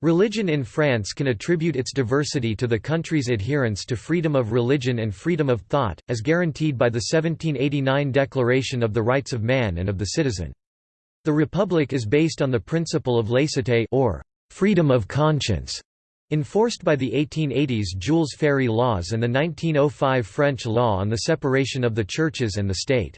Religion in France can attribute its diversity to the country's adherence to freedom of religion and freedom of thought, as guaranteed by the 1789 Declaration of the Rights of Man and of the Citizen. The Republic is based on the principle of laïcité or freedom of conscience, enforced by the 1880s Jules Ferry laws and the 1905 French law on the separation of the churches and the state.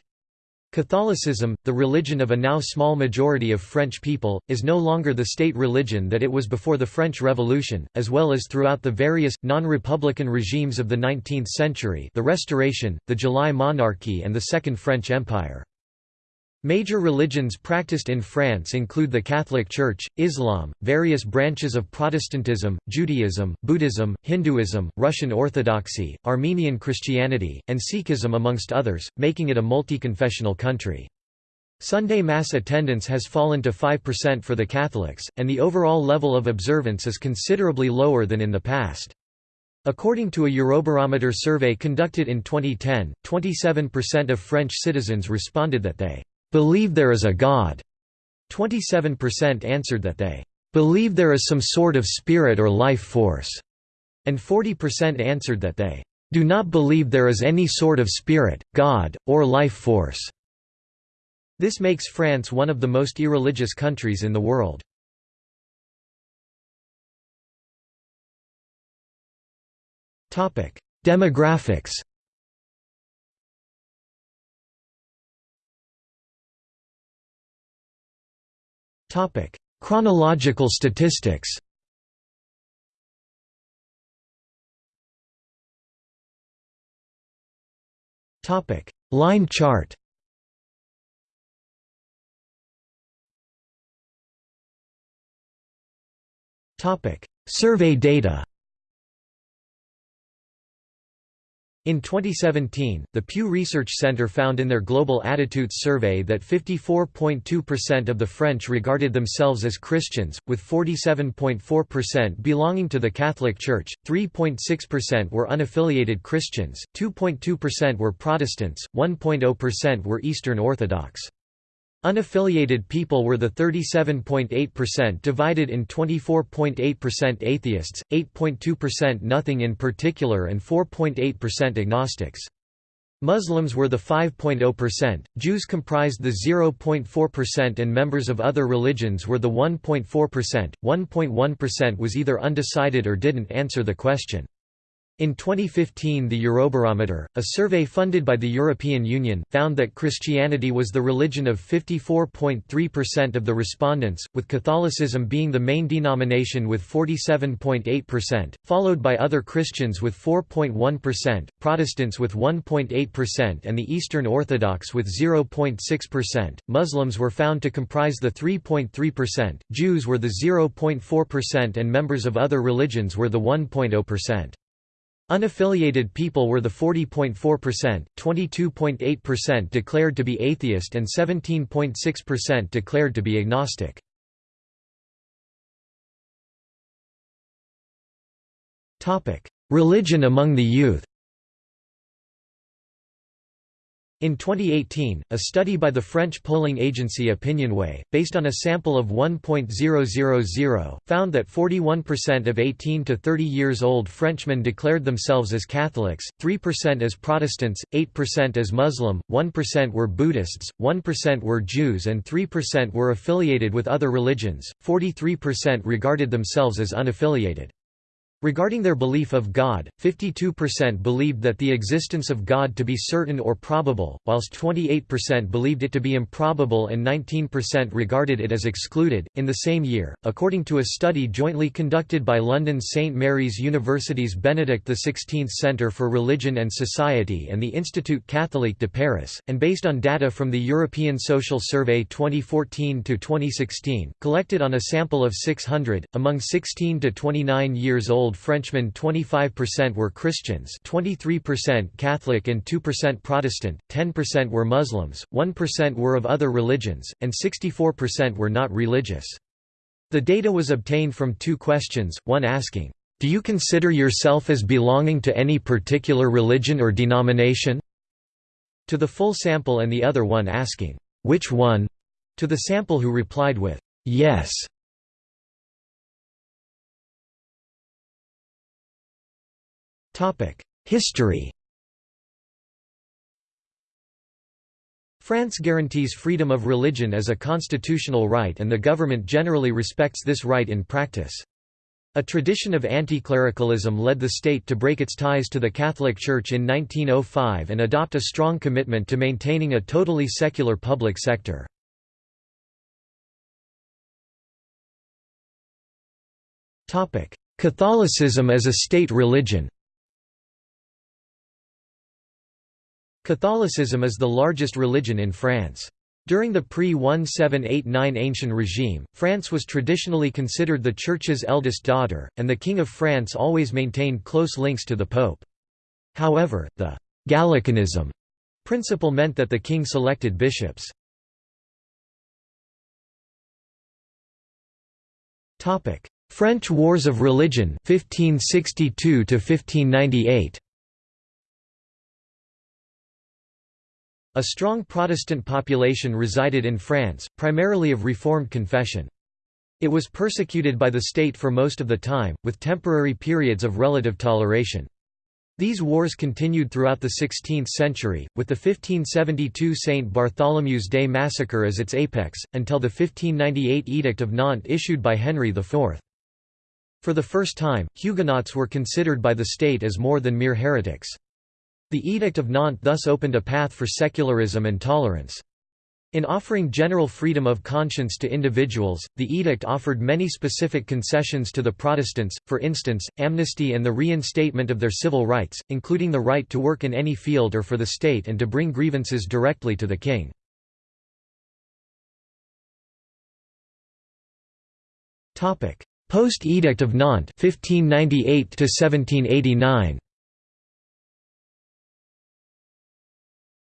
Catholicism, the religion of a now small majority of French people, is no longer the state religion that it was before the French Revolution, as well as throughout the various, non-republican regimes of the 19th century the Restoration, the July Monarchy and the Second French Empire. Major religions practiced in France include the Catholic Church, Islam, various branches of Protestantism, Judaism, Buddhism, Hinduism, Russian Orthodoxy, Armenian Christianity, and Sikhism amongst others, making it a multi-confessional country. Sunday Mass attendance has fallen to 5% for the Catholics, and the overall level of observance is considerably lower than in the past. According to a Eurobarometer survey conducted in 2010, 27% of French citizens responded that they believe there is a God. 27% answered that they believe there is some sort of spirit or life force, and 40% answered that they do not believe there is any sort of spirit, God, or life force. This makes France one of the most irreligious countries in the world. Demographics Topic: Chronological statistics. Topic: Line chart. Topic: Survey data. In 2017, the Pew Research Center found in their Global Attitudes survey that 54.2% of the French regarded themselves as Christians, with 47.4% belonging to the Catholic Church, 3.6% were unaffiliated Christians, 2.2% were Protestants, 1.0% were Eastern Orthodox. Unaffiliated people were the 37.8% divided in 24.8% atheists, 8.2% nothing in particular and 4.8% agnostics. Muslims were the 5.0%, Jews comprised the 0.4% and members of other religions were the 1.4%, 1.1% was either undecided or didn't answer the question. In 2015 the Eurobarometer, a survey funded by the European Union, found that Christianity was the religion of 54.3% of the respondents, with Catholicism being the main denomination with 47.8%, followed by other Christians with 4.1%, Protestants with 1.8% and the Eastern Orthodox with 0.6%. Muslims were found to comprise the 3.3%, Jews were the 0.4% and members of other religions were the 1.0%. Unaffiliated people were the 40.4%, 22.8% declared to be atheist and 17.6% declared to be agnostic. Religion among the youth In 2018, a study by the French polling agency Opinionway, based on a sample of 1.000, found that 41% of 18 to 30 years old Frenchmen declared themselves as Catholics, 3% as Protestants, 8% as Muslim, 1% were Buddhists, 1% were Jews and 3% were affiliated with other religions, 43% regarded themselves as unaffiliated. Regarding their belief of God, 52% believed that the existence of God to be certain or probable, whilst 28% believed it to be improbable and 19% regarded it as excluded. In the same year, according to a study jointly conducted by London's St Mary's University's Benedict XVI Centre for Religion and Society and the Institut Catholique de Paris, and based on data from the European Social Survey 2014 to 2016, collected on a sample of 600, among 16 to 29 years old Frenchmen 25% were Christians 23% Catholic and 2% Protestant, 10% were Muslims, 1% were of other religions, and 64% were not religious. The data was obtained from two questions, one asking, "'Do you consider yourself as belonging to any particular religion or denomination?' to the full sample and the other one asking, "'Which one?' to the sample who replied with, "'Yes' History France guarantees freedom of religion as a constitutional right and the government generally respects this right in practice. A tradition of anti-clericalism led the state to break its ties to the Catholic Church in 1905 and adopt a strong commitment to maintaining a totally secular public sector. Catholicism as a state religion Catholicism is the largest religion in France. During the pre-1789 Ancient regime, France was traditionally considered the Church's eldest daughter, and the King of France always maintained close links to the Pope. However, the «Gallicanism» principle meant that the king selected bishops. French Wars of Religion 1562 1598 A strong Protestant population resided in France, primarily of Reformed confession. It was persecuted by the state for most of the time, with temporary periods of relative toleration. These wars continued throughout the 16th century, with the 1572 St. Bartholomew's Day massacre as its apex, until the 1598 Edict of Nantes issued by Henry IV. For the first time, Huguenots were considered by the state as more than mere heretics. The Edict of Nantes thus opened a path for secularism and tolerance. In offering general freedom of conscience to individuals, the edict offered many specific concessions to the Protestants, for instance, amnesty and the reinstatement of their civil rights, including the right to work in any field or for the state and to bring grievances directly to the king. Post-Edict of Nantes 1598 1789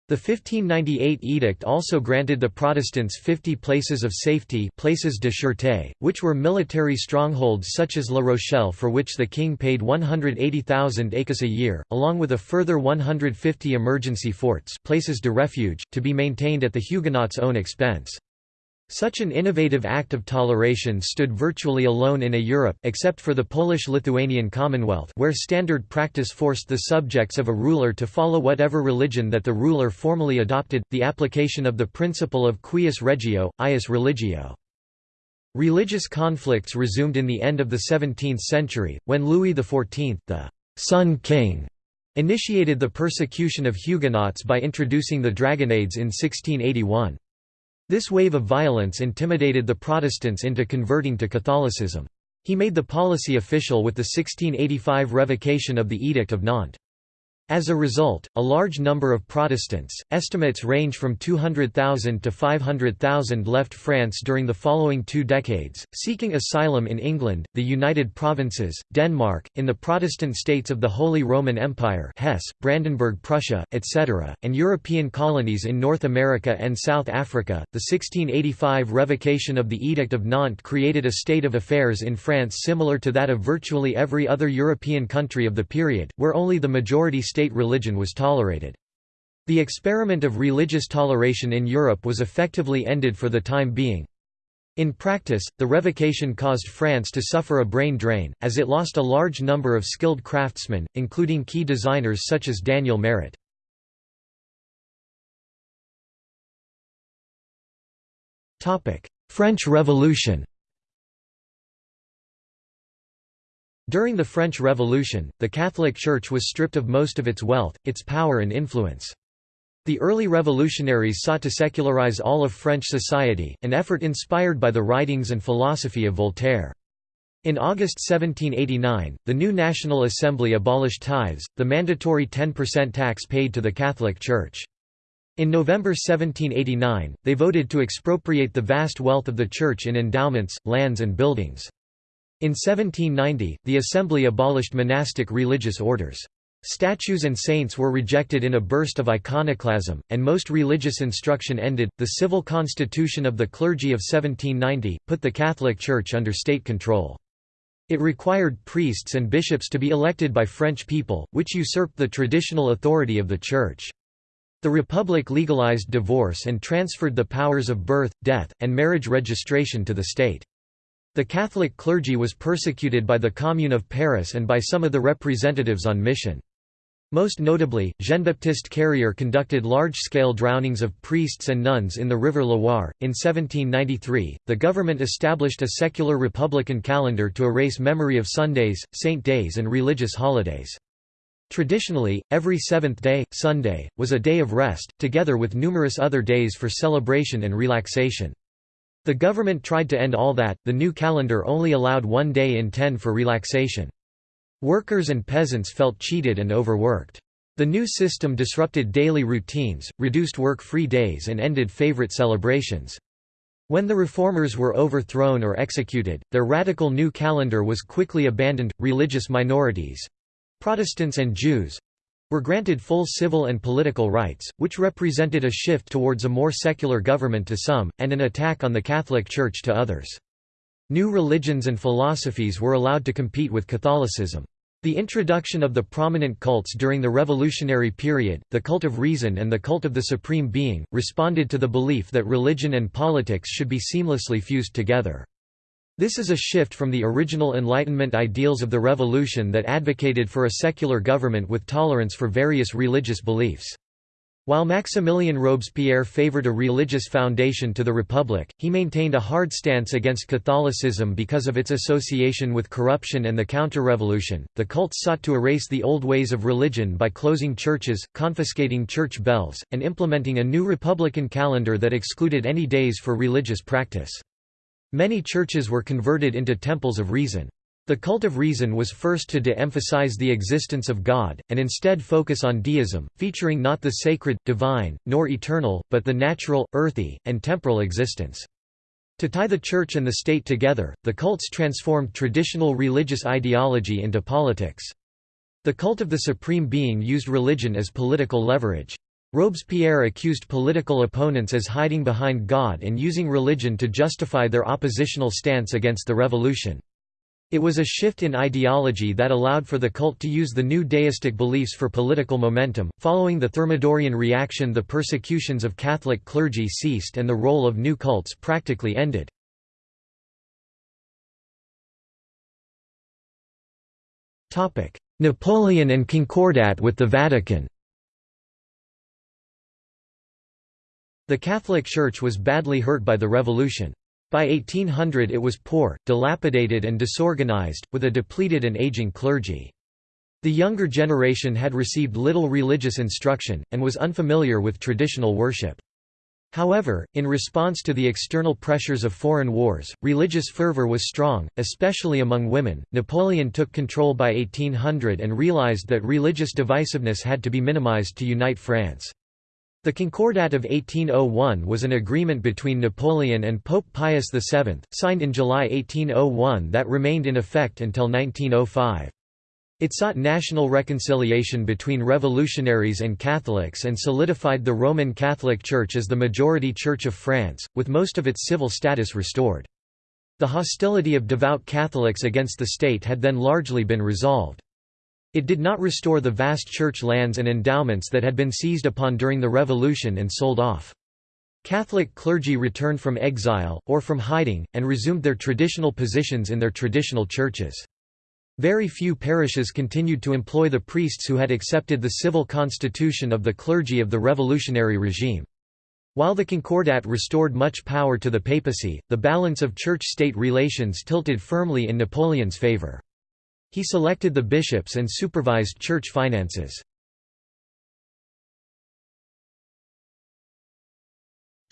The 1598 edict also granted the Protestants 50 places of safety places de sûreté, which were military strongholds such as La Rochelle for which the king paid 180,000 écus a year, along with a further 150 emergency forts places de refuge, to be maintained at the Huguenots' own expense. Such an innovative act of toleration stood virtually alone in a Europe except for the Polish-Lithuanian Commonwealth where standard practice forced the subjects of a ruler to follow whatever religion that the ruler formally adopted, the application of the principle of cuius regio, eius religio. Religious conflicts resumed in the end of the 17th century, when Louis XIV, the «Sun King», initiated the persecution of Huguenots by introducing the dragonnades in 1681. This wave of violence intimidated the Protestants into converting to Catholicism. He made the policy official with the 1685 revocation of the Edict of Nantes. As a result, a large number of Protestants, estimates range from 200,000 to 500,000 left France during the following two decades, seeking asylum in England, the United Provinces, Denmark, in the Protestant states of the Holy Roman Empire Hesse, Brandenburg Prussia, etc., and European colonies in North America and South Africa. The 1685 revocation of the Edict of Nantes created a state of affairs in France similar to that of virtually every other European country of the period, where only the majority state religion was tolerated. The experiment of religious toleration in Europe was effectively ended for the time being. In practice, the revocation caused France to suffer a brain drain, as it lost a large number of skilled craftsmen, including key designers such as Daniel Marot. French Revolution During the French Revolution, the Catholic Church was stripped of most of its wealth, its power and influence. The early revolutionaries sought to secularize all of French society, an effort inspired by the writings and philosophy of Voltaire. In August 1789, the new National Assembly abolished tithes, the mandatory 10% tax paid to the Catholic Church. In November 1789, they voted to expropriate the vast wealth of the Church in endowments, lands and buildings. In 1790, the Assembly abolished monastic religious orders. Statues and saints were rejected in a burst of iconoclasm, and most religious instruction ended. The civil constitution of the clergy of 1790 put the Catholic Church under state control. It required priests and bishops to be elected by French people, which usurped the traditional authority of the Church. The Republic legalized divorce and transferred the powers of birth, death, and marriage registration to the state. The Catholic clergy was persecuted by the Commune of Paris and by some of the representatives on mission. Most notably, Jean-Baptiste Carrier conducted large-scale drownings of priests and nuns in the River Loire. In 1793, the government established a secular republican calendar to erase memory of Sundays, saint days and religious holidays. Traditionally, every seventh day, Sunday, was a day of rest, together with numerous other days for celebration and relaxation. The government tried to end all that, the new calendar only allowed one day in ten for relaxation. Workers and peasants felt cheated and overworked. The new system disrupted daily routines, reduced work-free days and ended favorite celebrations. When the reformers were overthrown or executed, their radical new calendar was quickly abandoned. Religious minorities Protestants and Jews were granted full civil and political rights, which represented a shift towards a more secular government to some, and an attack on the Catholic Church to others. New religions and philosophies were allowed to compete with Catholicism. The introduction of the prominent cults during the revolutionary period, the cult of reason and the cult of the supreme being, responded to the belief that religion and politics should be seamlessly fused together. This is a shift from the original Enlightenment ideals of the Revolution that advocated for a secular government with tolerance for various religious beliefs. While Maximilien Robespierre favored a religious foundation to the Republic, he maintained a hard stance against Catholicism because of its association with corruption and the counter-revolution. The cults sought to erase the old ways of religion by closing churches, confiscating church bells, and implementing a new republican calendar that excluded any days for religious practice. Many churches were converted into temples of reason. The cult of reason was first to de-emphasize the existence of God, and instead focus on deism, featuring not the sacred, divine, nor eternal, but the natural, earthy, and temporal existence. To tie the church and the state together, the cults transformed traditional religious ideology into politics. The cult of the supreme being used religion as political leverage. Robespierre accused political opponents as hiding behind God and using religion to justify their oppositional stance against the revolution. It was a shift in ideology that allowed for the cult to use the new deistic beliefs for political momentum. Following the Thermidorian reaction, the persecutions of Catholic clergy ceased and the role of new cults practically ended. Napoleon and Concordat with the Vatican. The Catholic Church was badly hurt by the revolution. By 1800 it was poor, dilapidated and disorganized, with a depleted and aging clergy. The younger generation had received little religious instruction, and was unfamiliar with traditional worship. However, in response to the external pressures of foreign wars, religious fervor was strong, especially among women. Napoleon took control by 1800 and realized that religious divisiveness had to be minimized to unite France. The Concordat of 1801 was an agreement between Napoleon and Pope Pius VII, signed in July 1801 that remained in effect until 1905. It sought national reconciliation between revolutionaries and Catholics and solidified the Roman Catholic Church as the majority Church of France, with most of its civil status restored. The hostility of devout Catholics against the state had then largely been resolved. It did not restore the vast church lands and endowments that had been seized upon during the Revolution and sold off. Catholic clergy returned from exile, or from hiding, and resumed their traditional positions in their traditional churches. Very few parishes continued to employ the priests who had accepted the civil constitution of the clergy of the revolutionary regime. While the Concordat restored much power to the papacy, the balance of church-state relations tilted firmly in Napoleon's favor. He selected the bishops and supervised church finances.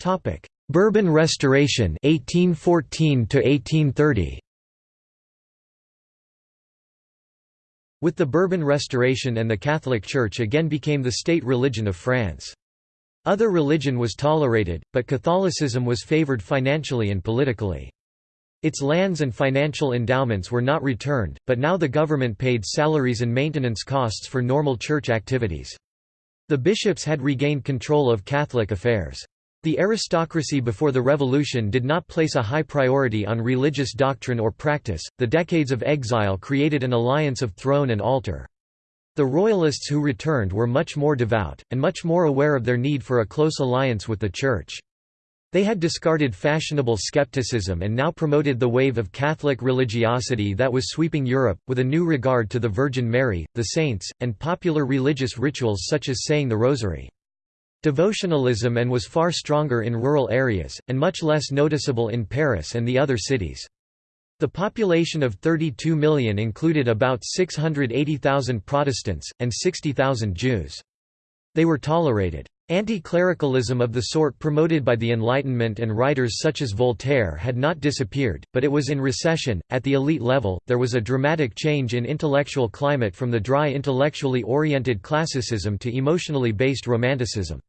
Topic: Bourbon Restoration 1814 to 1830 With the Bourbon Restoration and the Catholic Church again became the state religion of France. Other religion was tolerated, but Catholicism was favored financially and politically. Its lands and financial endowments were not returned, but now the government paid salaries and maintenance costs for normal church activities. The bishops had regained control of Catholic affairs. The aristocracy before the revolution did not place a high priority on religious doctrine or practice. The decades of exile created an alliance of throne and altar. The royalists who returned were much more devout, and much more aware of their need for a close alliance with the Church. They had discarded fashionable skepticism and now promoted the wave of Catholic religiosity that was sweeping Europe, with a new regard to the Virgin Mary, the saints, and popular religious rituals such as saying the Rosary. Devotionalism and was far stronger in rural areas, and much less noticeable in Paris and the other cities. The population of 32 million included about 680,000 Protestants, and 60,000 Jews. They were tolerated. Anti-clericalism of the sort promoted by the Enlightenment and writers such as Voltaire had not disappeared, but it was in recession. At the elite level, there was a dramatic change in intellectual climate from the dry intellectually oriented classicism to emotionally based romanticism.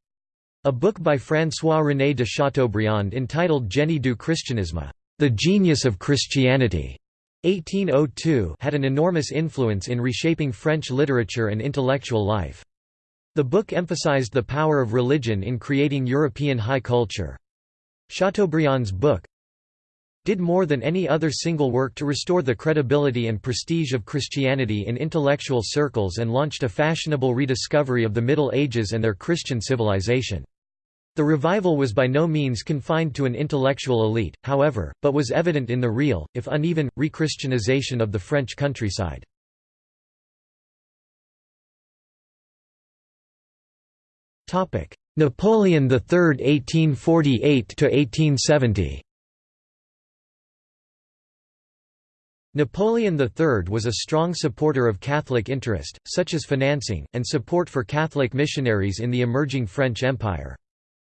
A book by François-René de Chateaubriand entitled Génie du Christianisme, The Genius of Christianity, 1802 had an enormous influence in reshaping French literature and intellectual life. The book emphasized the power of religion in creating European high culture. Chateaubriand's book did more than any other single work to restore the credibility and prestige of Christianity in intellectual circles and launched a fashionable rediscovery of the Middle Ages and their Christian civilization. The revival was by no means confined to an intellectual elite, however, but was evident in the real, if uneven, re-Christianization of the French countryside. Napoleon III 1848–1870 Napoleon III was a strong supporter of Catholic interest, such as financing, and support for Catholic missionaries in the emerging French Empire.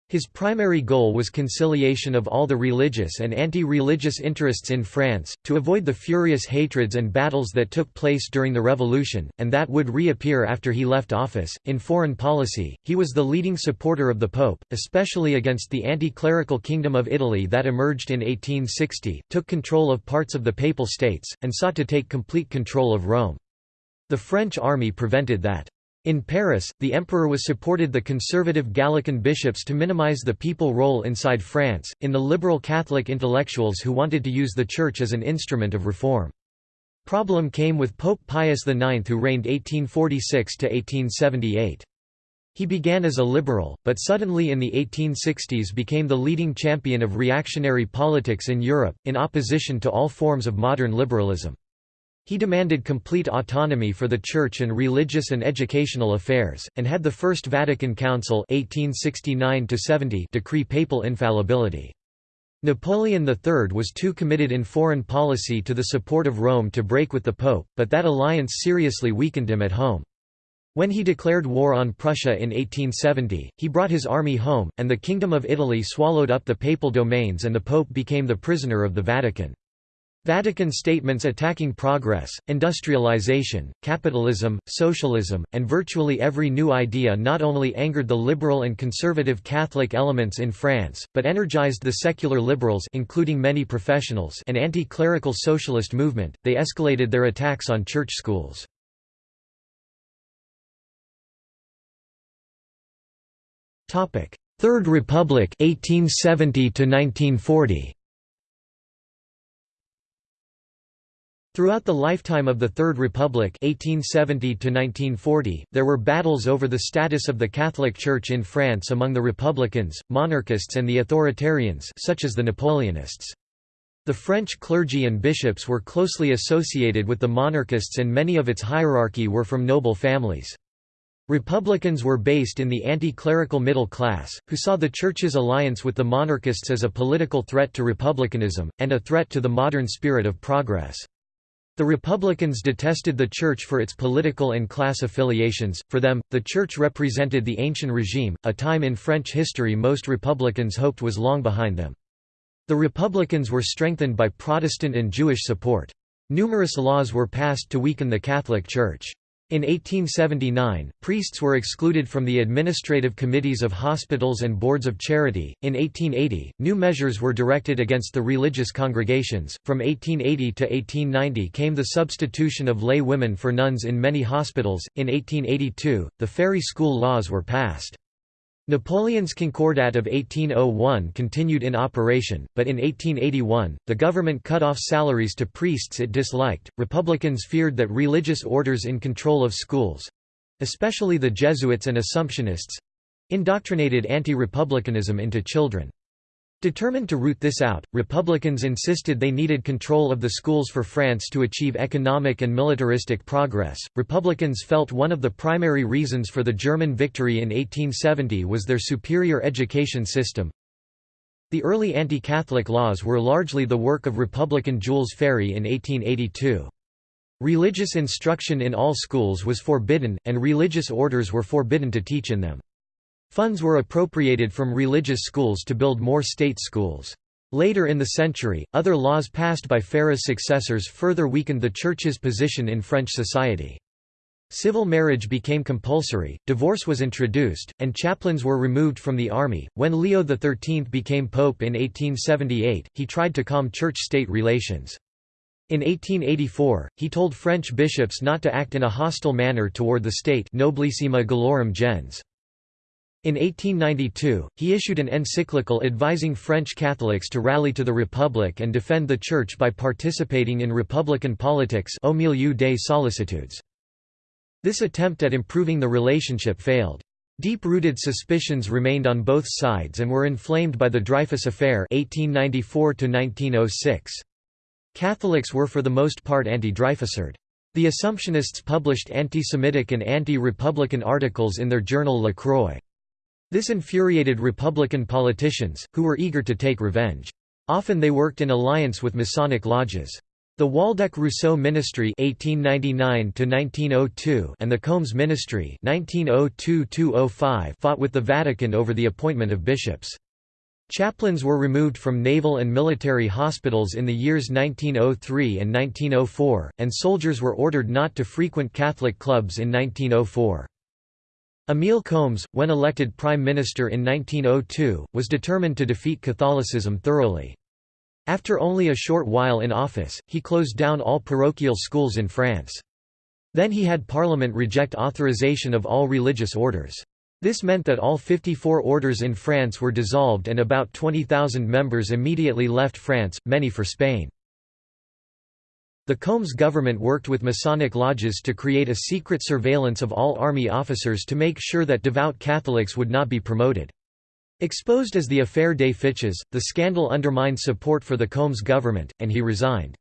His primary goal was conciliation of all the religious and anti-religious interests in France, to avoid the furious hatreds and battles that took place during the Revolution, and that would reappear after he left office. In foreign policy, he was the leading supporter of the Pope, especially against the anti-clerical Kingdom of Italy that emerged in 1860, took control of parts of the Papal States, and sought to take complete control of Rome. The French army prevented that. In Paris, the emperor was supported the conservative Gallican bishops to minimize the papal role inside France, in the liberal Catholic intellectuals who wanted to use the Church as an instrument of reform. Problem came with Pope Pius IX who reigned 1846–1878. He began as a liberal, but suddenly in the 1860s became the leading champion of reactionary politics in Europe, in opposition to all forms of modern liberalism. He demanded complete autonomy for the Church and religious and educational affairs, and had the First Vatican Council 1869 decree papal infallibility. Napoleon III was too committed in foreign policy to the support of Rome to break with the Pope, but that alliance seriously weakened him at home. When he declared war on Prussia in 1870, he brought his army home, and the Kingdom of Italy swallowed up the papal domains and the Pope became the prisoner of the Vatican. Vatican statements attacking progress, industrialization, capitalism, socialism, and virtually every new idea not only angered the liberal and conservative Catholic elements in France, but energized the secular liberals including many professionals and anti-clerical socialist movement. They escalated their attacks on church schools. Third Republic 1870 to 1940. Throughout the lifetime of the Third Republic 1870 there were battles over the status of the Catholic Church in France among the Republicans, monarchists and the authoritarians such as the Napoleonists. The French clergy and bishops were closely associated with the monarchists and many of its hierarchy were from noble families. Republicans were based in the anti-clerical middle class, who saw the Church's alliance with the monarchists as a political threat to republicanism, and a threat to the modern spirit of progress. The Republicans detested the Church for its political and class affiliations, for them, the Church represented the ancient regime, a time in French history most Republicans hoped was long behind them. The Republicans were strengthened by Protestant and Jewish support. Numerous laws were passed to weaken the Catholic Church. In 1879, priests were excluded from the administrative committees of hospitals and boards of charity. In 1880, new measures were directed against the religious congregations. From 1880 to 1890 came the substitution of lay women for nuns in many hospitals. In 1882, the Ferry School laws were passed. Napoleon's Concordat of 1801 continued in operation, but in 1881, the government cut off salaries to priests it disliked. Republicans feared that religious orders in control of schools especially the Jesuits and Assumptionists indoctrinated anti republicanism into children. Determined to root this out, Republicans insisted they needed control of the schools for France to achieve economic and militaristic progress. Republicans felt one of the primary reasons for the German victory in 1870 was their superior education system. The early anti Catholic laws were largely the work of Republican Jules Ferry in 1882. Religious instruction in all schools was forbidden, and religious orders were forbidden to teach in them. Funds were appropriated from religious schools to build more state schools. Later in the century, other laws passed by Ferry's successors further weakened the Church's position in French society. Civil marriage became compulsory, divorce was introduced, and chaplains were removed from the army. When Leo XIII became pope in 1878, he tried to calm church-state relations. In 1884, he told French bishops not to act in a hostile manner toward the state nobilissima gallorum gens. In 1892, he issued an encyclical advising French Catholics to rally to the Republic and defend the Church by participating in republican politics Au milieu des sollicitudes. This attempt at improving the relationship failed. Deep-rooted suspicions remained on both sides and were inflamed by the Dreyfus Affair 1894 -1906. Catholics were for the most part anti-Dreyfusard. The Assumptionists published anti-Semitic and anti-Republican articles in their journal La Croix. This infuriated Republican politicians, who were eager to take revenge. Often they worked in alliance with Masonic lodges. The Waldeck-Rousseau Ministry (1899–1902) and the Combes Ministry (1902–205) fought with the Vatican over the appointment of bishops. Chaplains were removed from naval and military hospitals in the years 1903 and 1904, and soldiers were ordered not to frequent Catholic clubs in 1904. Emile Combes, when elected Prime Minister in 1902, was determined to defeat Catholicism thoroughly. After only a short while in office, he closed down all parochial schools in France. Then he had Parliament reject authorization of all religious orders. This meant that all 54 orders in France were dissolved and about 20,000 members immediately left France, many for Spain. The Combes government worked with Masonic lodges to create a secret surveillance of all army officers to make sure that devout Catholics would not be promoted. Exposed as the Affaire des Fiches, the scandal undermined support for the Combes government, and he resigned.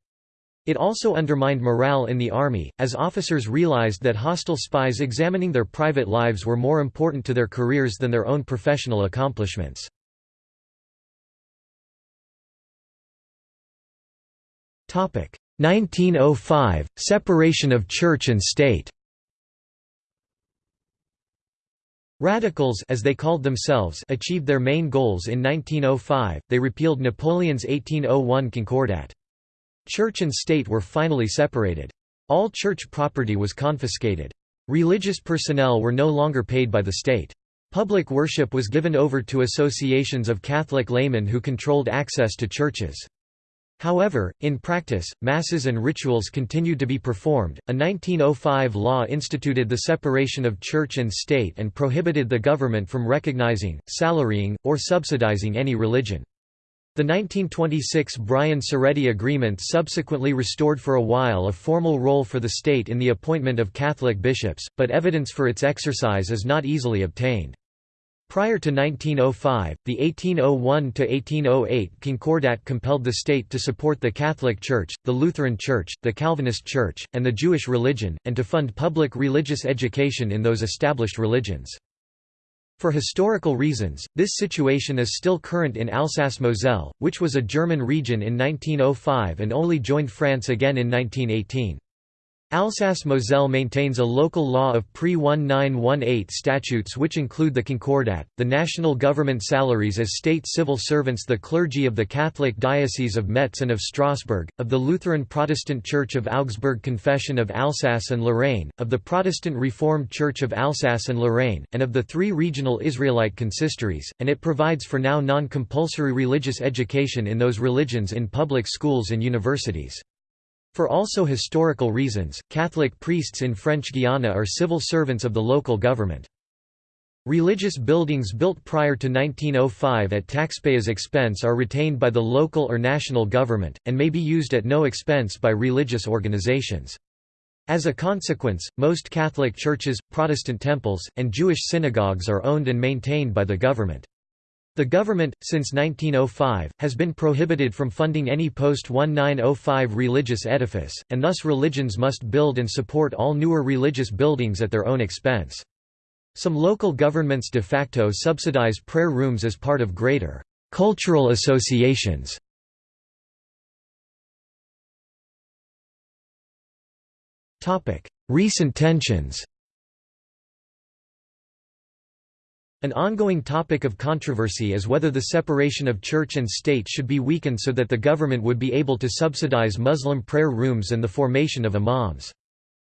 It also undermined morale in the army, as officers realized that hostile spies examining their private lives were more important to their careers than their own professional accomplishments. 1905 – Separation of Church and State Radicals as they called themselves achieved their main goals in 1905, they repealed Napoleon's 1801 Concordat. Church and state were finally separated. All church property was confiscated. Religious personnel were no longer paid by the state. Public worship was given over to associations of Catholic laymen who controlled access to churches. However, in practice, masses and rituals continued to be performed. A 1905 law instituted the separation of church and state and prohibited the government from recognizing, salarying, or subsidizing any religion. The 1926 Briand-Ceretti Agreement subsequently restored for a while a formal role for the state in the appointment of Catholic bishops, but evidence for its exercise is not easily obtained. Prior to 1905, the 1801–1808 Concordat compelled the state to support the Catholic Church, the Lutheran Church, the Calvinist Church, and the Jewish religion, and to fund public religious education in those established religions. For historical reasons, this situation is still current in Alsace-Moselle, which was a German region in 1905 and only joined France again in 1918. Alsace-Moselle maintains a local law of pre-1918 statutes which include the Concordat, the national government salaries as state civil servants the clergy of the Catholic Diocese of Metz and of Strasbourg, of the Lutheran Protestant Church of Augsburg Confession of Alsace and Lorraine, of the Protestant Reformed Church of Alsace and Lorraine, and of the three regional Israelite consistories, and it provides for now non-compulsory religious education in those religions in public schools and universities. For also historical reasons, Catholic priests in French Guiana are civil servants of the local government. Religious buildings built prior to 1905 at taxpayers' expense are retained by the local or national government, and may be used at no expense by religious organizations. As a consequence, most Catholic churches, Protestant temples, and Jewish synagogues are owned and maintained by the government. The government, since 1905, has been prohibited from funding any post-1905 religious edifice, and thus religions must build and support all newer religious buildings at their own expense. Some local governments de facto subsidize prayer rooms as part of greater cultural associations. Recent tensions An ongoing topic of controversy is whether the separation of church and state should be weakened so that the government would be able to subsidize Muslim prayer rooms and the formation of imams.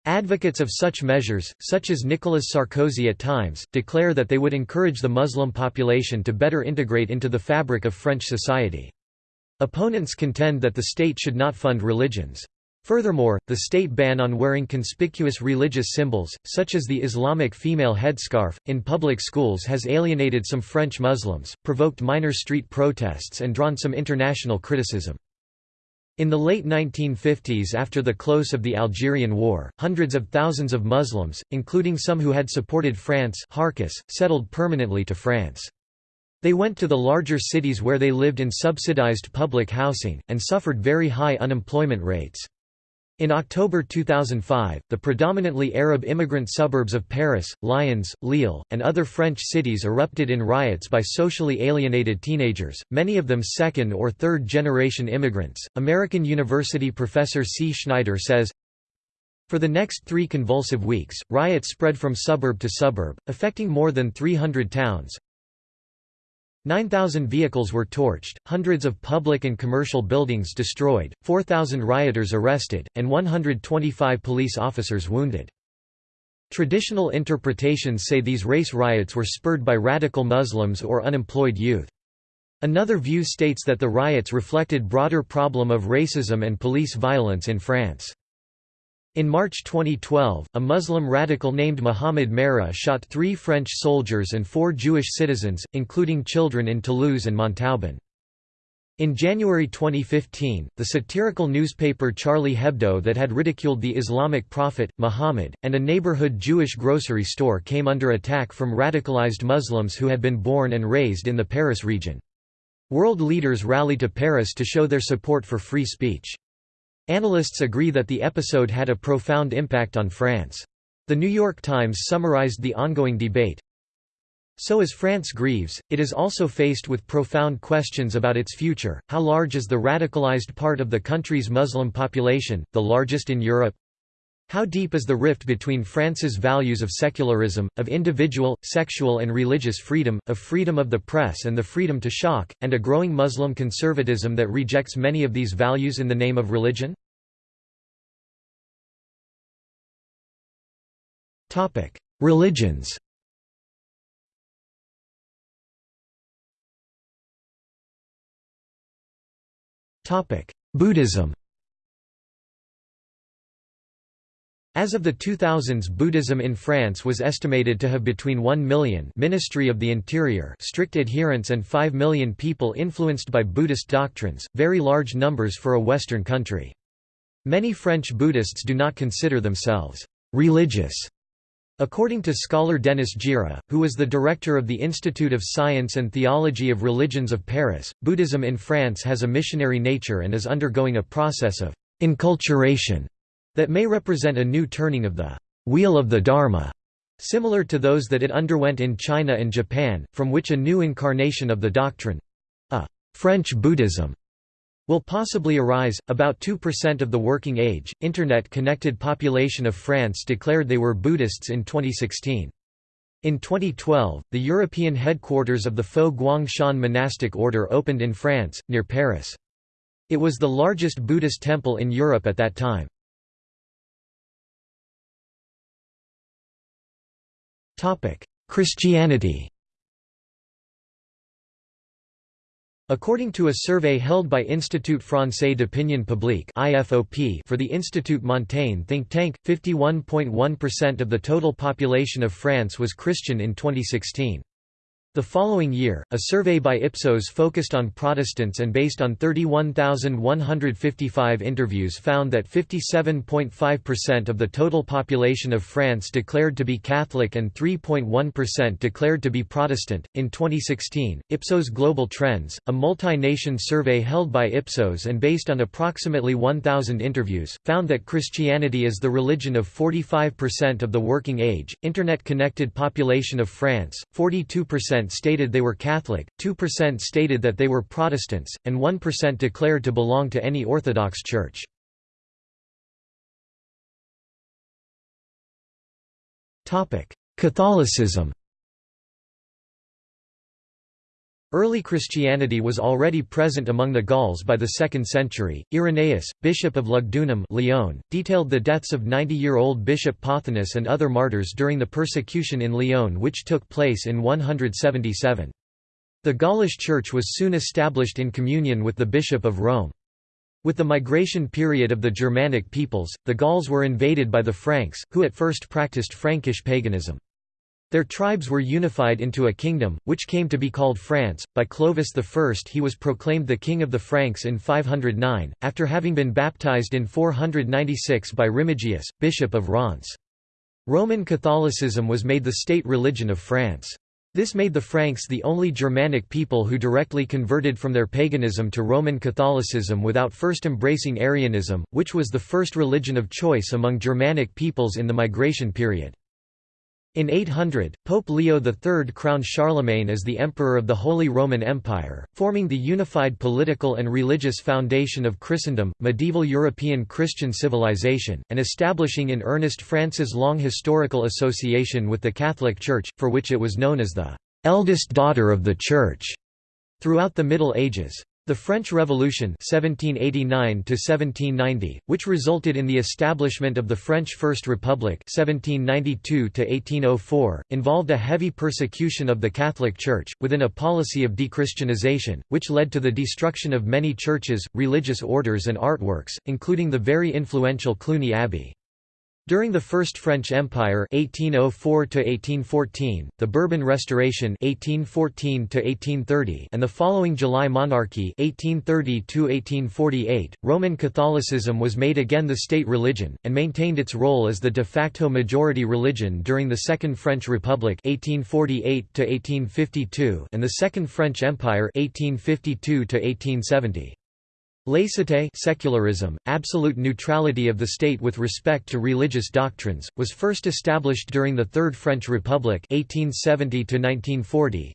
Advocates of such measures, such as Nicolas Sarkozy at times, declare that they would encourage the Muslim population to better integrate into the fabric of French society. Opponents contend that the state should not fund religions. Furthermore, the state ban on wearing conspicuous religious symbols, such as the Islamic female headscarf, in public schools has alienated some French Muslims, provoked minor street protests and drawn some international criticism. In the late 1950s after the close of the Algerian War, hundreds of thousands of Muslims, including some who had supported France Harkis, settled permanently to France. They went to the larger cities where they lived in subsidized public housing, and suffered very high unemployment rates. In October 2005, the predominantly Arab immigrant suburbs of Paris, Lyons, Lille, and other French cities erupted in riots by socially alienated teenagers, many of them second or third generation immigrants. American University professor C. Schneider says, for the next three convulsive weeks, riots spread from suburb to suburb, affecting more than 300 towns, 9,000 vehicles were torched, hundreds of public and commercial buildings destroyed, 4,000 rioters arrested, and 125 police officers wounded. Traditional interpretations say these race riots were spurred by radical Muslims or unemployed youth. Another view states that the riots reflected broader problem of racism and police violence in France. In March 2012, a Muslim radical named Mohamed Merah shot three French soldiers and four Jewish citizens, including children in Toulouse and Montauban. In January 2015, the satirical newspaper Charlie Hebdo that had ridiculed the Islamic prophet, Muhammad, and a neighborhood Jewish grocery store came under attack from radicalized Muslims who had been born and raised in the Paris region. World leaders rallied to Paris to show their support for free speech. Analysts agree that the episode had a profound impact on France. The New York Times summarized the ongoing debate. So as France grieves, it is also faced with profound questions about its future. How large is the radicalized part of the country's Muslim population, the largest in Europe? How deep is the rift between France's values of secularism, of individual, sexual and religious freedom, of freedom of the press and the freedom to shock, and a growing Muslim conservatism that rejects many of these values in the name of religion? Religions Buddhism As of the 2000s Buddhism in France was estimated to have between 1 million Ministry of the Interior strict adherents and 5 million people influenced by Buddhist doctrines, very large numbers for a Western country. Many French Buddhists do not consider themselves «religious» According to scholar Denis Gira, who was the director of the Institute of Science and Theology of Religions of Paris, Buddhism in France has a missionary nature and is undergoing a process of «enculturation» that may represent a new turning of the wheel of the Dharma, similar to those that it underwent in China and Japan, from which a new incarnation of the doctrine—a French Buddhism will possibly arise. About 2% of the working age, internet connected population of France declared they were Buddhists in 2016. In 2012, the European headquarters of the Fo Guangshan monastic order opened in France, near Paris. It was the largest Buddhist temple in Europe at that time. Christianity According to a survey held by Institut Français d'Opinion Publique for the Institut Montaigne think tank, 51.1% of the total population of France was Christian in 2016. The following year, a survey by Ipsos focused on Protestants and based on 31,155 interviews found that 57.5% of the total population of France declared to be Catholic and 3.1% declared to be Protestant. In 2016, Ipsos Global Trends, a multi nation survey held by Ipsos and based on approximately 1,000 interviews, found that Christianity is the religion of 45% of the working age, Internet connected population of France, 42% stated they were Catholic, 2% stated that they were Protestants, and 1% declared to belong to any Orthodox Church. Catholicism Early Christianity was already present among the Gauls by the 2nd century. Irenaeus, bishop of Lugdunum Lyon, detailed the deaths of 90-year-old bishop Pothinus and other martyrs during the persecution in Lyon which took place in 177. The Gaulish Church was soon established in communion with the Bishop of Rome. With the migration period of the Germanic peoples, the Gauls were invaded by the Franks, who at first practiced Frankish paganism. Their tribes were unified into a kingdom, which came to be called France. By Clovis I he was proclaimed the king of the Franks in 509, after having been baptized in 496 by Remigius, bishop of Reims. Roman Catholicism was made the state religion of France. This made the Franks the only Germanic people who directly converted from their paganism to Roman Catholicism without first embracing Arianism, which was the first religion of choice among Germanic peoples in the migration period. In 800, Pope Leo III crowned Charlemagne as the Emperor of the Holy Roman Empire, forming the unified political and religious foundation of Christendom, medieval European Christian civilization, and establishing in earnest France's long historical association with the Catholic Church, for which it was known as the eldest daughter of the Church. Throughout the Middle Ages, the French Revolution 1789 which resulted in the establishment of the French First Republic 1792 involved a heavy persecution of the Catholic Church, within a policy of dechristianization, which led to the destruction of many churches, religious orders and artworks, including the very influential Cluny Abbey. During the First French Empire 1804 the Bourbon Restoration 1814 and the following July Monarchy 1830 Roman Catholicism was made again the state religion, and maintained its role as the de facto majority religion during the Second French Republic 1848 and the Second French Empire 1852 -1870. Laicite secularism, absolute neutrality of the state with respect to religious doctrines, was first established during the Third French Republic 1870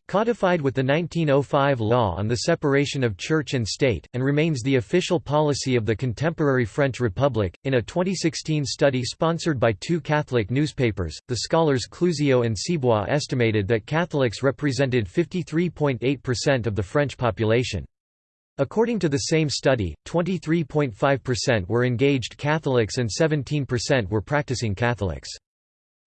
codified with the 1905 Law on the Separation of Church and State, and remains the official policy of the contemporary French Republic. In a 2016 study sponsored by two Catholic newspapers, the scholars Cleuziou and Cibois estimated that Catholics represented 53.8% of the French population. According to the same study, 23.5% were engaged Catholics and 17% were practicing Catholics.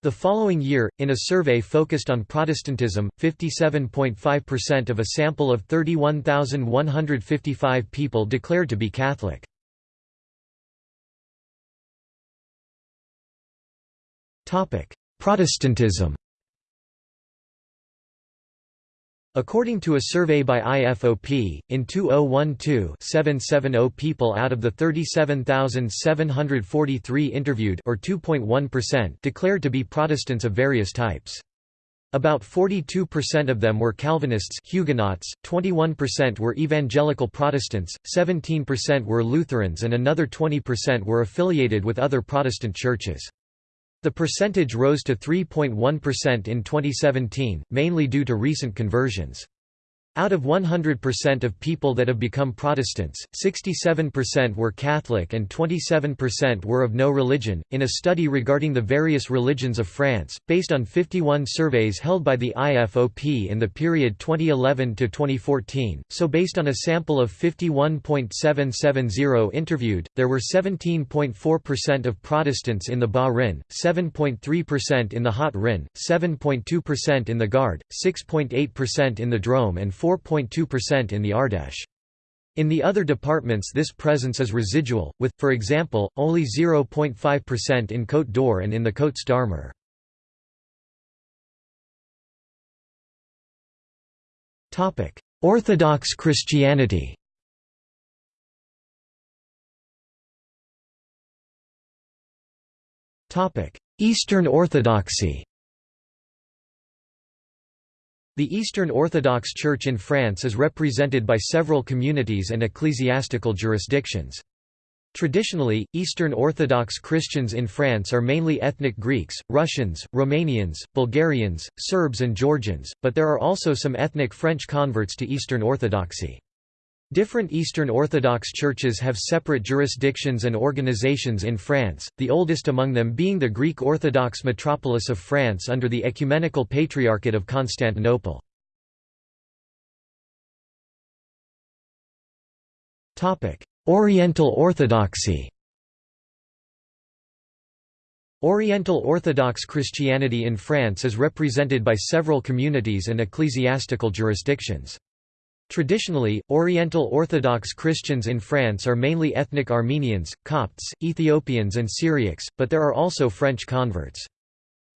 The following year, in a survey focused on Protestantism, 57.5% of a sample of 31,155 people declared to be Catholic. Protestantism According to a survey by IFOP, in 2012 770 people out of the 37,743 interviewed or 2.1% declared to be Protestants of various types. About 42% of them were Calvinists Huguenots, 21% were Evangelical Protestants, 17% were Lutherans and another 20% were affiliated with other Protestant churches. The percentage rose to 3.1% in 2017, mainly due to recent conversions. Out of 100% of people that have become Protestants, 67% were Catholic and 27% were of no religion. In a study regarding the various religions of France, based on 51 surveys held by the IFOP in the period 2011 to 2014, so based on a sample of 51.770 interviewed, there were 17.4% of Protestants in the Bas-Rhin, 7.3% in the Haut-Rhin, 7.2% in the Gard, 6.8% in the Drôme and 4.2% in the Ardèche. In the other departments this presence is residual, with, for example, only 0.5% in Côte d'Or and in the Côtes d'Armor. Orthodox Christianity Eastern Orthodoxy The Eastern Orthodox Church in France is represented by several communities and ecclesiastical jurisdictions. Traditionally, Eastern Orthodox Christians in France are mainly ethnic Greeks, Russians, Romanians, Bulgarians, Serbs and Georgians, but there are also some ethnic French converts to Eastern Orthodoxy. Different Eastern Orthodox churches have separate jurisdictions and organizations in France, the oldest among them being the Greek Orthodox metropolis of France under the Ecumenical Patriarchate of Constantinople. Oriental Orthodoxy Oriental Orthodox Christianity in France is represented by several communities and ecclesiastical jurisdictions. Traditionally, Oriental Orthodox Christians in France are mainly ethnic Armenians, Copts, Ethiopians and Syriacs, but there are also French converts.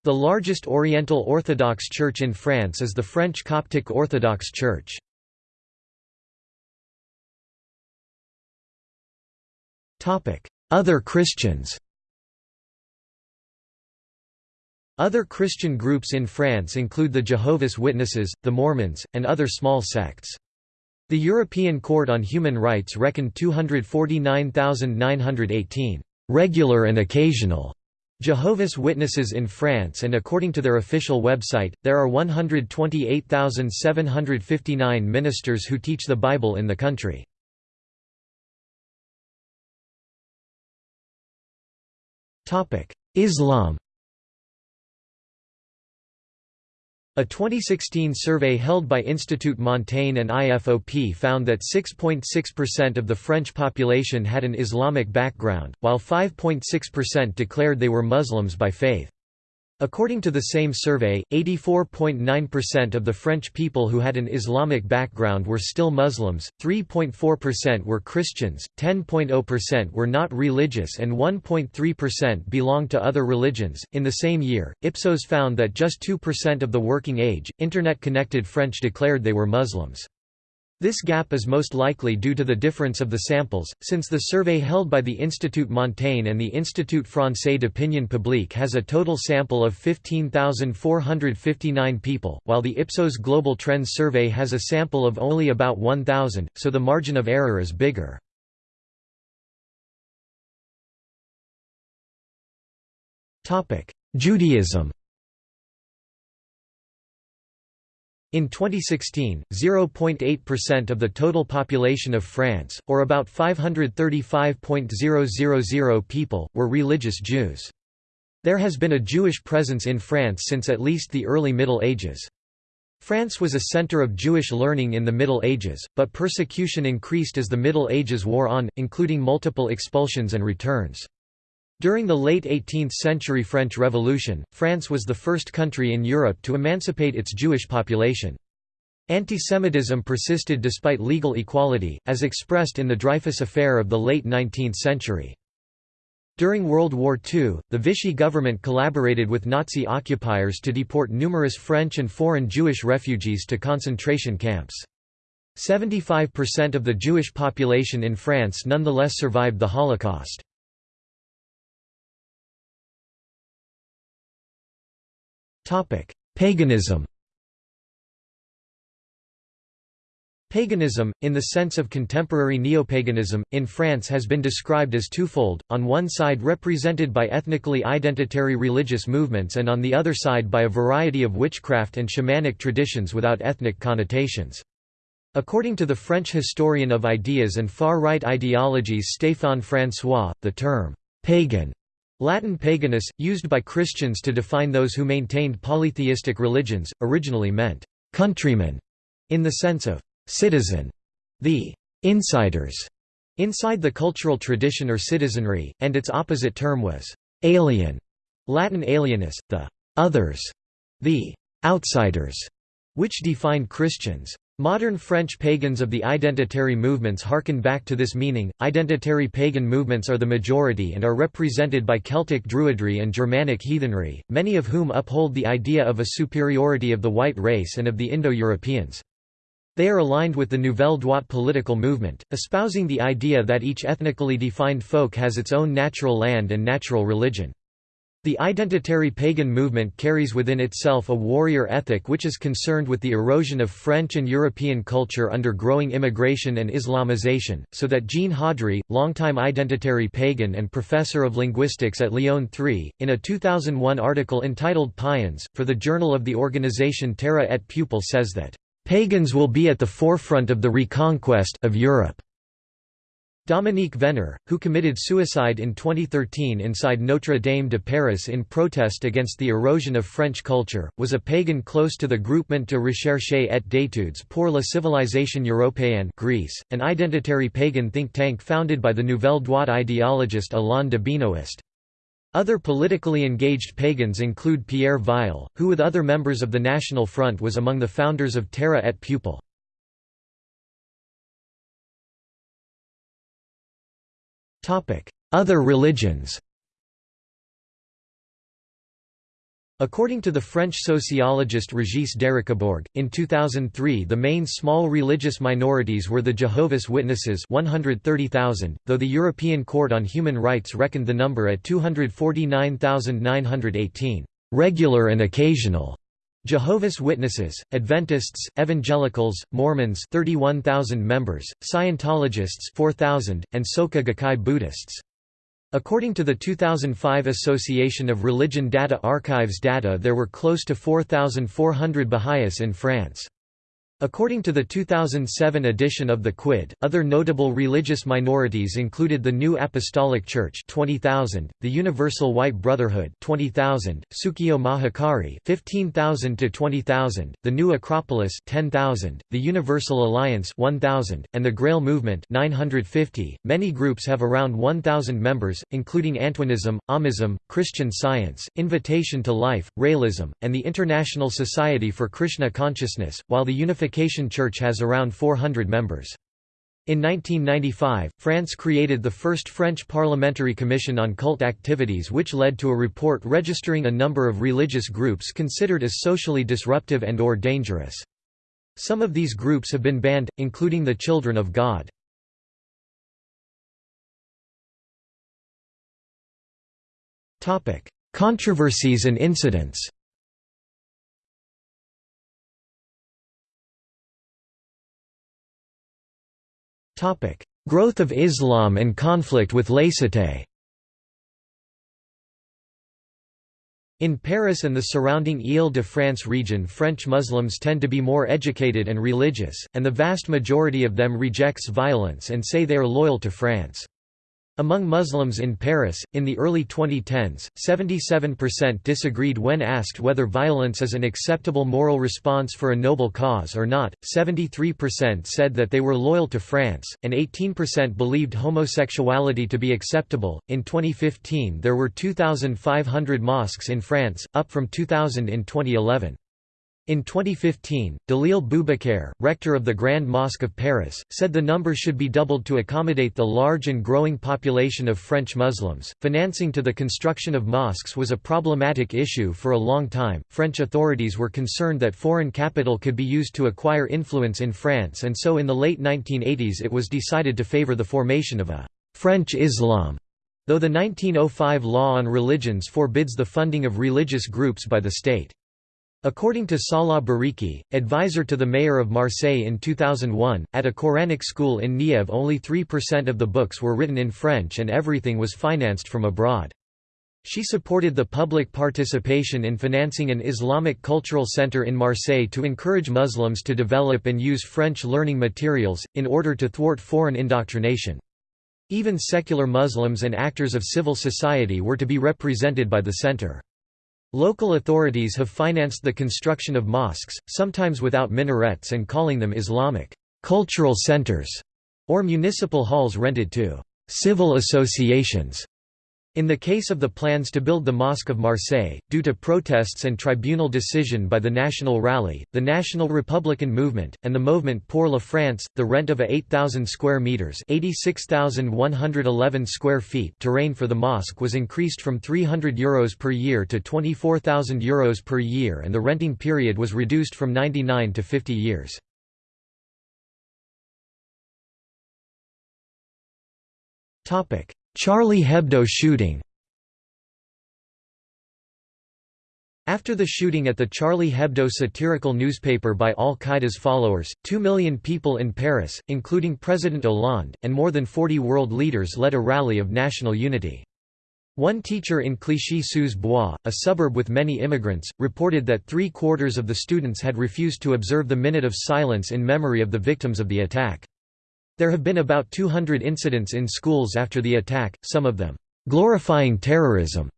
The largest Oriental Orthodox Church in France is the French Coptic Orthodox Church. Other Christians Other Christian groups in France include the Jehovah's Witnesses, the Mormons, and other small sects. The European Court on Human Rights reckoned 249,918 regular and occasional Jehovah's Witnesses in France and according to their official website, there are 128,759 ministers who teach the Bible in the country. Islam A 2016 survey held by Institut Montaigne and IFOP found that 6.6% of the French population had an Islamic background, while 5.6% declared they were Muslims by faith. According to the same survey, 84.9% of the French people who had an Islamic background were still Muslims, 3.4% were Christians, 10.0% were not religious, and 1.3% belonged to other religions. In the same year, Ipsos found that just 2% of the working age, Internet connected French declared they were Muslims. This gap is most likely due to the difference of the samples, since the survey held by the Institut Montaigne and the Institut Français d'Opinion Publique has a total sample of 15,459 people, while the Ipsos Global Trends survey has a sample of only about 1,000, so the margin of error is bigger. Judaism In 2016, 0.8% of the total population of France, or about 535.000 people, were religious Jews. There has been a Jewish presence in France since at least the early Middle Ages. France was a center of Jewish learning in the Middle Ages, but persecution increased as the Middle Ages wore on, including multiple expulsions and returns. During the late 18th-century French Revolution, France was the first country in Europe to emancipate its Jewish population. Antisemitism persisted despite legal equality, as expressed in the Dreyfus Affair of the late 19th century. During World War II, the Vichy government collaborated with Nazi occupiers to deport numerous French and foreign Jewish refugees to concentration camps. 75% of the Jewish population in France nonetheless survived the Holocaust. Paganism Paganism, in the sense of contemporary neopaganism, in France has been described as twofold, on one side represented by ethnically identitary religious movements and on the other side by a variety of witchcraft and shamanic traditions without ethnic connotations. According to the French historian of ideas and far-right ideologies Stéphane François, the term «pagan» Latin paganus, used by Christians to define those who maintained polytheistic religions, originally meant countrymen in the sense of citizen, the insiders inside the cultural tradition or citizenry, and its opposite term was alien, Latin alienus, the others, the outsiders, which defined Christians. Modern French pagans of the identitary movements harken back to this meaning. Identitary pagan movements are the majority and are represented by Celtic Druidry and Germanic heathenry, many of whom uphold the idea of a superiority of the white race and of the Indo-Europeans. They are aligned with the Nouvelle Droite political movement, espousing the idea that each ethnically defined folk has its own natural land and natural religion. The identitary pagan movement carries within itself a warrior ethic which is concerned with the erosion of French and European culture under growing immigration and Islamization, so that Jean Haudry, longtime identitary pagan and professor of linguistics at Lyon 3, in a 2001 article entitled Païens, for the Journal of the organization Terra et Peuple says that, "...pagans will be at the forefront of the reconquest of Europe." Dominique Venner, who committed suicide in 2013 inside Notre Dame de Paris in protest against the erosion of French culture, was a pagan close to the Groupement de recherche et d'études pour la civilisation européenne GRECE, an identitary pagan think tank founded by the Nouvelle Droite ideologist Alain de Benoist. Other politically engaged pagans include Pierre Vial, who with other members of the National Front was among the founders of Terra et Peuple. Other religions According to the French sociologist Régis Dericquebourg, in 2003 the main small religious minorities were the Jehovah's Witnesses 130,000, though the European Court on Human Rights reckoned the number at 249,918 regular and occasional Jehovah's Witnesses, Adventists, Evangelicals, Mormons 31,000 members, Scientologists 4,000, and Soka Gakkai Buddhists. According to the 2005 Association of Religion Data Archives data there were close to 4,400 Baha'is in France. According to the 2007 edition of the Quid, other notable religious minorities included the New Apostolic Church 20,000, the Universal White Brotherhood 20,000, Sukyo Mahikari 15,000 to 20,000, the New Acropolis 10,000, the Universal Alliance 1,000, and the Grail Movement 950. Many groups have around 1,000 members, including Antoinism, Amism, Christian Science, Invitation to Life, Raëlism, and the International Society for Krishna Consciousness, while the Unification Unification Church has around 400 members. In 1995, France created the first French Parliamentary Commission on Cult Activities which led to a report registering a number of religious groups considered as socially disruptive and or dangerous. Some of these groups have been banned, including the Children of God. Controversies and incidents Growth of Islam and conflict with laïcité In Paris and the surrounding Île-de-France region French Muslims tend to be more educated and religious, and the vast majority of them rejects violence and say they are loyal to France. Among Muslims in Paris, in the early 2010s, 77% disagreed when asked whether violence is an acceptable moral response for a noble cause or not, 73% said that they were loyal to France, and 18% believed homosexuality to be acceptable. In 2015, there were 2,500 mosques in France, up from 2,000 in 2011. In 2015, Dalil Boubakeur, rector of the Grand Mosque of Paris, said the number should be doubled to accommodate the large and growing population of French Muslims. Financing to the construction of mosques was a problematic issue for a long time. French authorities were concerned that foreign capital could be used to acquire influence in France, and so in the late 1980s it was decided to favor the formation of a French Islam. Though the 1905 law on religions forbids the funding of religious groups by the state. According to Salah Bariki, advisor to the mayor of Marseille in 2001, at a Quranic school in Nièvre only 3% of the books were written in French and everything was financed from abroad. She supported the public participation in financing an Islamic cultural center in Marseille to encourage Muslims to develop and use French learning materials, in order to thwart foreign indoctrination. Even secular Muslims and actors of civil society were to be represented by the center. Local authorities have financed the construction of mosques, sometimes without minarets and calling them Islamic cultural centers or municipal halls rented to civil associations. In the case of the plans to build the Mosque of Marseille, due to protests and tribunal decision by the National Rally, the National Republican Movement, and the Movement pour la France, the rent of a 8,000 square meters (86,111 square feet) terrain for the mosque was increased from 300 euros per year to 24,000 euros per year, and the renting period was reduced from 99 to 50 years. Topic: Charlie Hebdo shooting After the shooting at the Charlie Hebdo satirical newspaper by al-Qaeda's followers, two million people in Paris, including President Hollande, and more than 40 world leaders led a rally of national unity. One teacher in Clichy-sous-Bois, a suburb with many immigrants, reported that three-quarters of the students had refused to observe the minute of silence in memory of the victims of the attack. There have been about 200 incidents in schools after the attack, some of them, "...glorifying terrorism."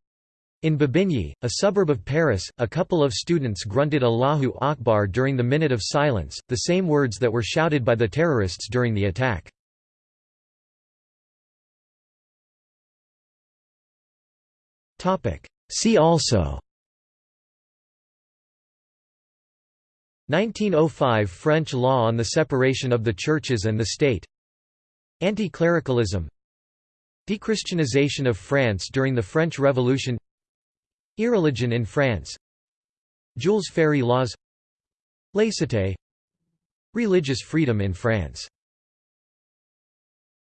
In Bobigny, a suburb of Paris, a couple of students grunted Allahu Akbar during the minute of silence, the same words that were shouted by the terrorists during the attack. See also 1905 French law on the separation of the churches and the state Anti-clericalism Dechristianization of France during the French Revolution Irreligion in France Jules Ferry laws Laïcité Religious freedom in France